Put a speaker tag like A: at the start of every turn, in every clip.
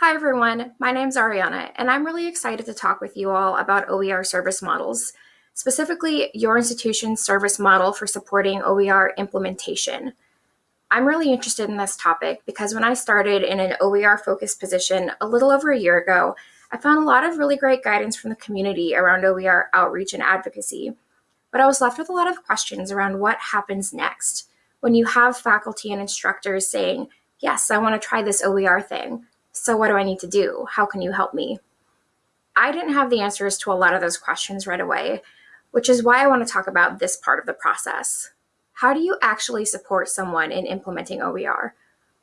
A: Hi everyone, my name's Ariana, and I'm really excited to talk with you all about OER service models, specifically your institution's service model for supporting OER implementation. I'm really interested in this topic because when I started in an OER focused position a little over a year ago, I found a lot of really great guidance from the community around OER outreach and advocacy. But I was left with a lot of questions around what happens next when you have faculty and instructors saying, Yes, I want to try this OER thing so, what do I need to do? How can you help me? I didn't have the answers to a lot of those questions right away, which is why I want to talk about this part of the process. How do you actually support someone in implementing OER?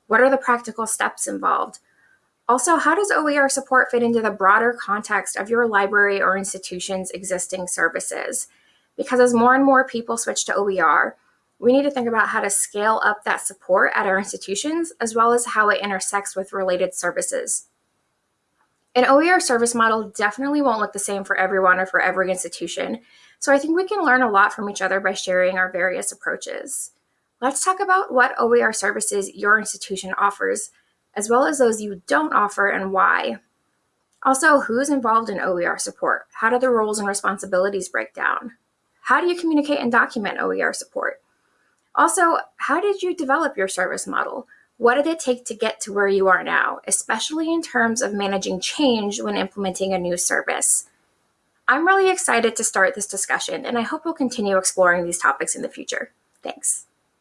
A: What are the practical steps involved? Also, how does OER support fit into the broader context of your library or institution's existing services? Because as more and more people switch to OER, we need to think about how to scale up that support at our institutions, as well as how it intersects with related services. An OER service model definitely won't look the same for everyone or for every institution, so I think we can learn a lot from each other by sharing our various approaches. Let's talk about what OER services your institution offers, as well as those you don't offer and why. Also, who's involved in OER support? How do the roles and responsibilities break down? How do you communicate and document OER support? Also, how did you develop your service model? What did it take to get to where you are now, especially in terms of managing change when implementing a new service? I'm really excited to start this discussion, and I hope we'll continue exploring these topics in the future. Thanks.